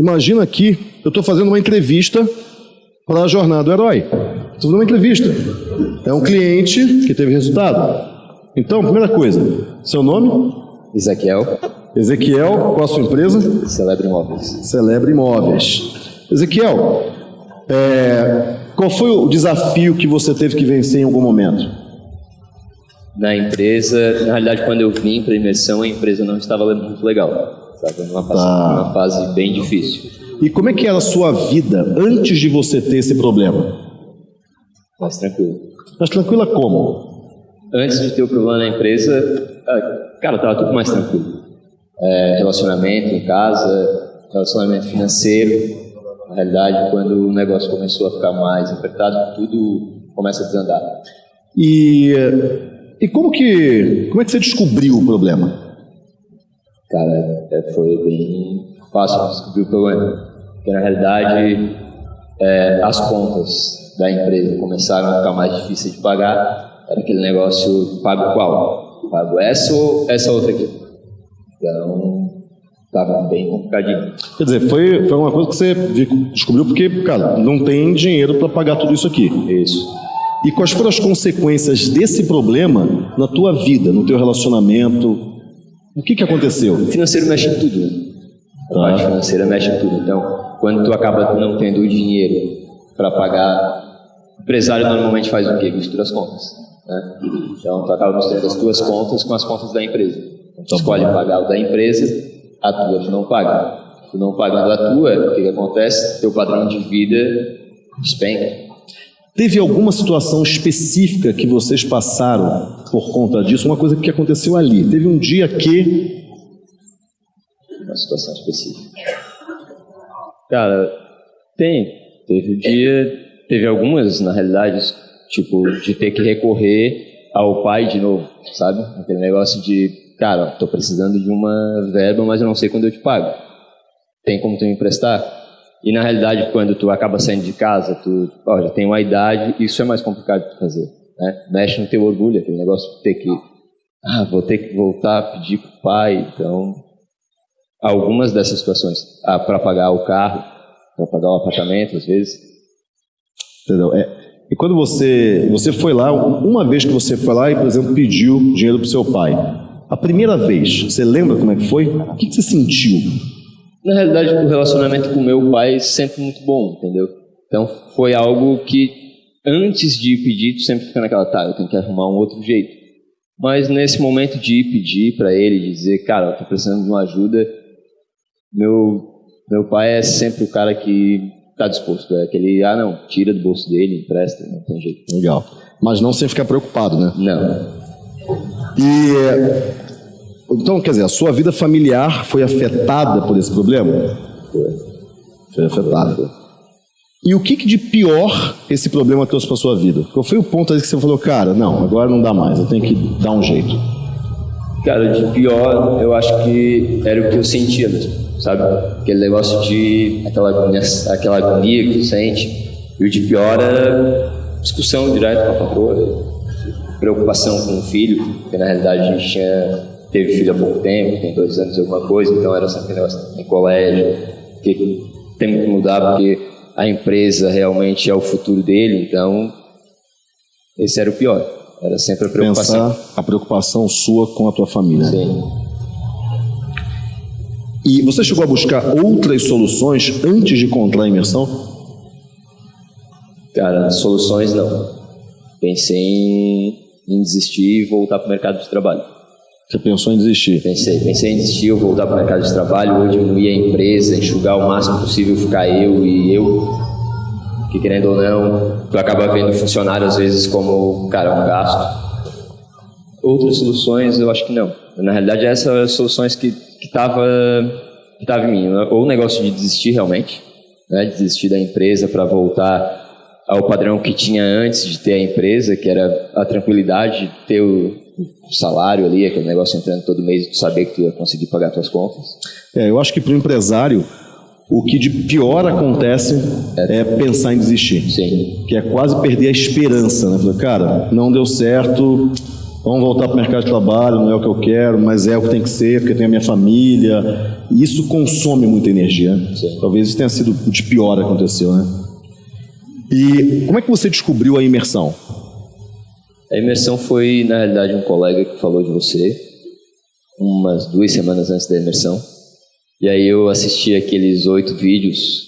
Imagina aqui, eu estou fazendo uma entrevista para a Jornada do Herói. Estou fazendo uma entrevista. É um cliente que teve resultado. Então, primeira coisa, seu nome? Ezequiel. Ezequiel, qual a sua empresa? Celebre Imóveis. Celebre Imóveis. Ezequiel, é, qual foi o desafio que você teve que vencer em algum momento? Na empresa, na realidade, quando eu vim para a imersão, a empresa não estava muito legal. Estava numa fase, tá. numa fase bem difícil. E como é que era a sua vida antes de você ter esse problema? Mais tranquilo. Mais tranquila como? Antes de ter o problema na empresa, ah, cara, estava tudo mais tranquilo. É, relacionamento em casa, relacionamento financeiro. Na realidade, quando o negócio começou a ficar mais apertado, tudo começa a desandar. E, e como que como é que você descobriu o problema? Cara, é, foi bem fácil descobrir o problema. Porque na realidade é, as contas da empresa começaram a ficar mais difíceis de pagar. Era aquele negócio, pago qual? Pago essa ou essa outra aqui? Então, estava bem complicadinho. Quer dizer, foi, foi uma coisa que você descobriu porque, cara, não tem dinheiro para pagar tudo isso aqui. Isso. E quais foram as consequências desse problema na tua vida, no teu relacionamento, o que, que aconteceu? O financeiro mexe em tudo? A tá. parte financeira mexe em tudo. Então, quando tu acaba não tendo o dinheiro para pagar, o empresário normalmente faz o quê? Mistura as contas. Né? Então, tu acaba misturando as tuas contas com as contas da empresa. Então, tu escolhe pagar o da empresa, a tua tu não paga. Tu não pagando a tua, o que, que acontece? Teu padrão de vida despenca. Teve alguma situação específica que vocês passaram por conta disso, uma coisa que aconteceu ali. Teve um dia que. Uma situação específica. Cara, tem. Teve um dia. Teve algumas, na realidade, tipo, de ter que recorrer ao pai de novo, sabe? Aquele negócio de, cara, tô precisando de uma verba, mas eu não sei quando eu te pago. Tem como tu me emprestar? E na realidade, quando tu acaba saindo de casa, tu ó, já tem uma idade, isso é mais complicado de fazer. Né? Mexe no teu orgulho, aquele negócio de ter que, ah, vou ter que voltar a pedir para o pai. Então, algumas dessas situações, ah, para pagar o carro, para pagar o apartamento, às vezes. Entendeu? É, e quando você, você foi lá, uma vez que você foi lá e, por exemplo, pediu dinheiro para seu pai, a primeira vez, você lembra como é que foi? O que, que você sentiu? Na realidade, o relacionamento com meu pai é sempre muito bom, entendeu? Então, foi algo que antes de pedir, tu sempre fica naquela, tá, eu tenho que arrumar um outro jeito. Mas nesse momento de pedir para ele, dizer, cara, eu tô precisando de uma ajuda, meu, meu pai é sempre o cara que tá disposto. É aquele, ah, não, tira do bolso dele, empresta, não tem jeito. Legal. Mas não sem ficar preocupado, né? Não. E. Então, quer dizer, a sua vida familiar foi afetada por esse problema? Foi. Foi afetada. E o que, que de pior esse problema trouxe para sua vida? Qual foi o ponto aí que você falou, cara, não, agora não dá mais, eu tenho que dar um jeito? Cara, de pior, eu acho que era o que eu sentia mesmo, sabe? Aquele negócio de aquela agonia, aquela agonia que tu sente. E o de pior era discussão direto com a patroa, preocupação com o filho, porque na realidade a gente tinha, teve filho há pouco tempo, tem dois anos alguma coisa, então era sempre negócio em colégio, que tem que mudar porque a empresa realmente é o futuro dele, então esse era o pior. Era sempre a preocupação. Pensar a preocupação sua com a tua família. Sim. E você chegou a buscar outras soluções antes de encontrar a imersão? Cara, soluções não. Pensei em, em desistir e voltar para o mercado de trabalho. Você pensou em desistir? Pensei, pensei em desistir, voltar para o mercado de trabalho, ou diminuir a empresa, enxugar o máximo possível, ficar eu e eu. Que querendo ou não, tu acaba vendo funcionário às vezes como, cara, um gasto. Outras soluções eu acho que não. Na realidade, essas são as soluções que estava que tava em mim. Ou o negócio de desistir realmente, né? desistir da empresa para voltar ao padrão que tinha antes de ter a empresa, que era a tranquilidade de ter o, o salário ali, aquele negócio entrando todo mês e tu saber que tu ia conseguir pagar tuas contas. É, eu acho que para o empresário o que de pior acontece é, é pensar em desistir. Sim. Que é quase perder a esperança, né? Falar, cara, não deu certo, Vamos voltar para o mercado de trabalho, não é o que eu quero, mas é o que tem que ser, porque tem a minha família. E isso consome muita energia. Sim. Talvez isso tenha sido o de pior que aconteceu, né? E como é que você descobriu a imersão? A imersão foi, na realidade, um colega que falou de você, umas duas semanas antes da imersão. E aí eu assisti aqueles oito vídeos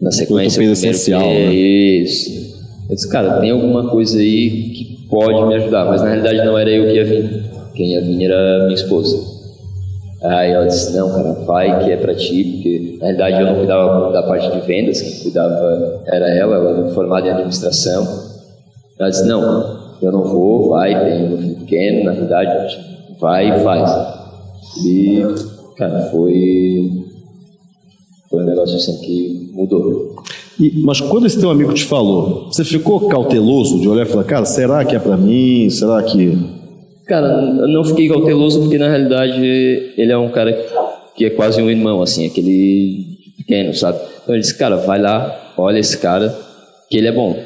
na sequência. Oito essencial, né? Isso. Eu disse, cara, tem alguma coisa aí que pode me ajudar, mas na realidade não era eu que ia vir. Quem ia vir era minha esposa. Aí ela disse, não, cara, vai que é pra ti, porque na realidade eu não cuidava da parte de vendas, quem cuidava era ela, ela era formada em administração. Ela disse, não, eu não vou, vai, tem um pequeno, na realidade, vai e faz. E, cara, foi, foi um negócio assim que mudou. E, mas quando esse teu amigo te falou, você ficou cauteloso de olhar e falar, cara, será que é para mim? Será que. Cara, eu não fiquei cauteloso porque na realidade ele é um cara que é quase um irmão, assim, aquele pequeno, sabe? Então ele disse, cara, vai lá, olha esse cara, que ele é bom.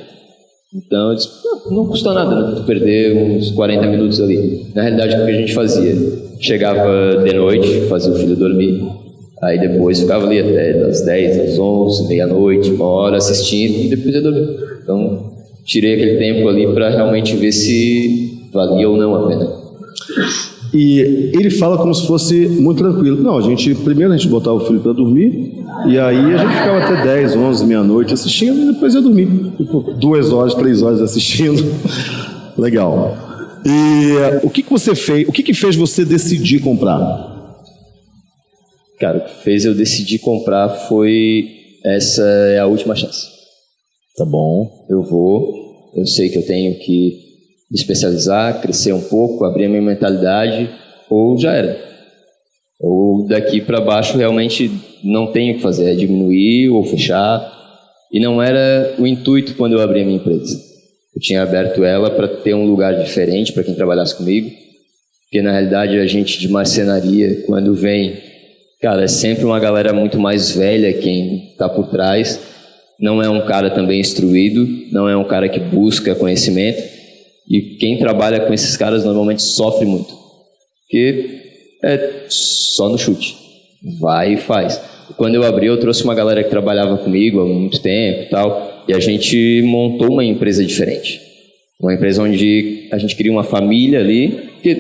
Então eu disse, não, custa nada né, perder uns 40 minutos ali. Na realidade, o que a gente fazia? Chegava de noite, fazia o filho dormir, Aí depois ficava ali até das 10 às 11, meia-noite, uma hora assistindo e depois ia dormir. Então tirei aquele tempo ali para realmente ver se valia ou não a pena. E ele fala como se fosse muito tranquilo. Não, a gente primeiro a gente botava o filho para dormir e aí a gente ficava até 10, 11, meia-noite assistindo e depois ia dormir. Tipo, duas horas, três horas assistindo. Legal. E o que, que você fez? O que, que fez você decidir comprar? Cara, o que fez eu decidir comprar foi essa é a última chance. Tá bom. Eu vou, eu sei que eu tenho que me especializar, crescer um pouco, abrir a minha mentalidade, ou já era. Ou daqui para baixo realmente não tenho o que fazer, é diminuir ou fechar. E não era o intuito quando eu abri a minha empresa. Eu tinha aberto ela para ter um lugar diferente para quem trabalhasse comigo, porque na realidade a gente de marcenaria, quando vem Cara, é sempre uma galera muito mais velha quem está por trás. Não é um cara também instruído, não é um cara que busca conhecimento. E quem trabalha com esses caras normalmente sofre muito. Porque é só no chute. Vai e faz. Quando eu abri, eu trouxe uma galera que trabalhava comigo há muito tempo e tal. E a gente montou uma empresa diferente. Uma empresa onde a gente cria uma família ali, porque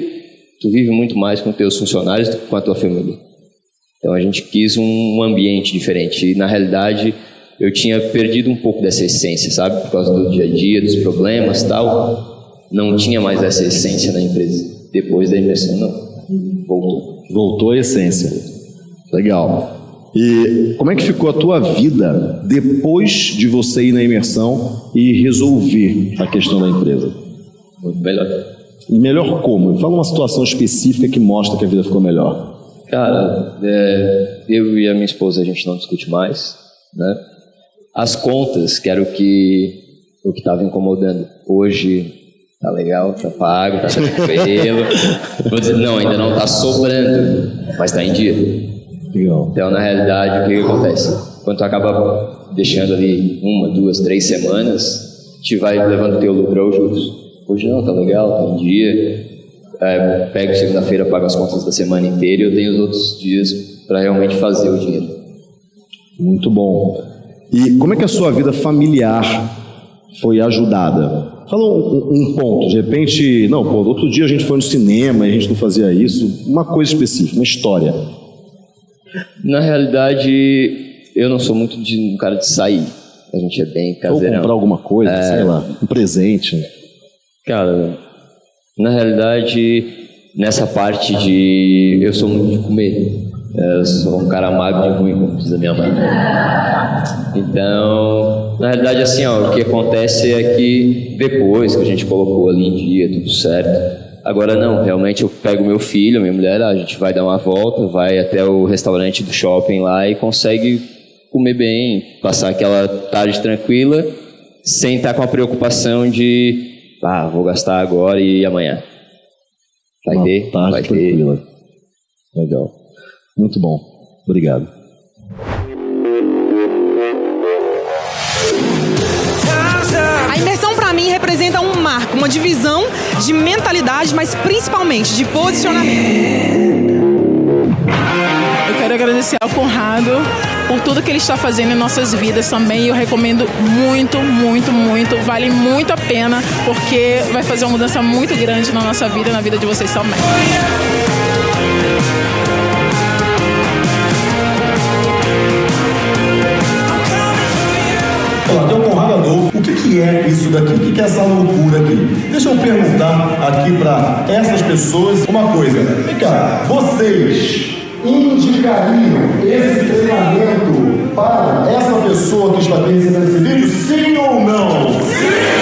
tu vive muito mais com teus funcionários do que com a tua família. Então a gente quis um ambiente diferente. E na realidade eu tinha perdido um pouco dessa essência, sabe? Por causa do dia a dia, dos problemas tal. Não tinha mais essa essência na empresa. Depois da imersão, não. Voltou. Voltou a essência. Legal. E como é que ficou a tua vida depois de você ir na imersão e resolver a questão da empresa? Melhor. Melhor como? Fala uma situação específica que mostra que a vida ficou melhor. Cara, é, eu e a minha esposa a gente não discute mais, né? As contas, que era o que o que estava incomodando. Hoje tá legal, tá pago, tá tranquilo. Vou dizer, não, ainda não tá sobrando, mas tá em dia. Legal. Então, na realidade, o que, que acontece? Quando tu acaba deixando ali uma, duas, três semanas, te vai levando teu lucro aos juros. Hoje não, tá legal, tá em dia, é, pego segunda-feira, pago as contas da semana inteira e eu tenho os outros dias para realmente fazer o dinheiro. Muito bom. E como é que a sua vida familiar foi ajudada? Fala um, um, ponto, de repente, não, pô, outro dia a gente foi no cinema e a gente não fazia isso, uma coisa específica, uma história. Na realidade, eu não sou muito de um cara de sair. A gente é bem caseirão. Ou comprar alguma coisa, é... sei lá, um presente. Cara, na realidade, nessa parte de. Eu sou muito de comer. Eu sou um cara magro de ruim, como diz a minha mãe. Então, na realidade, assim, ó, o que acontece é que depois que a gente colocou ali em dia, tudo certo. Agora não, realmente eu pego meu filho, minha mulher, a gente vai dar uma volta, vai até o restaurante do shopping lá e consegue comer bem, passar aquela tarde tranquila, sem estar com a preocupação de ah, vou gastar agora e amanhã. Vai Uma ter? Tarde vai tranquila. ter. Legal. Muito bom. Obrigado. A imersão para mim representa um marco, uma divisão de mentalidade, mas principalmente de posicionamento. Eu quero agradecer ao Conrado por tudo que ele está fazendo em nossas vidas também. Eu recomendo muito, muito, muito. Vale muito a pena, porque vai fazer uma mudança muito grande na nossa vida e na vida de vocês também. que é isso daqui? O que é essa loucura aqui? Deixa eu perguntar aqui para essas pessoas uma coisa. Vem cá, vocês indicariam esse treinamento para essa pessoa que está aqui recebendo esse vídeo? Sim ou não? Sim!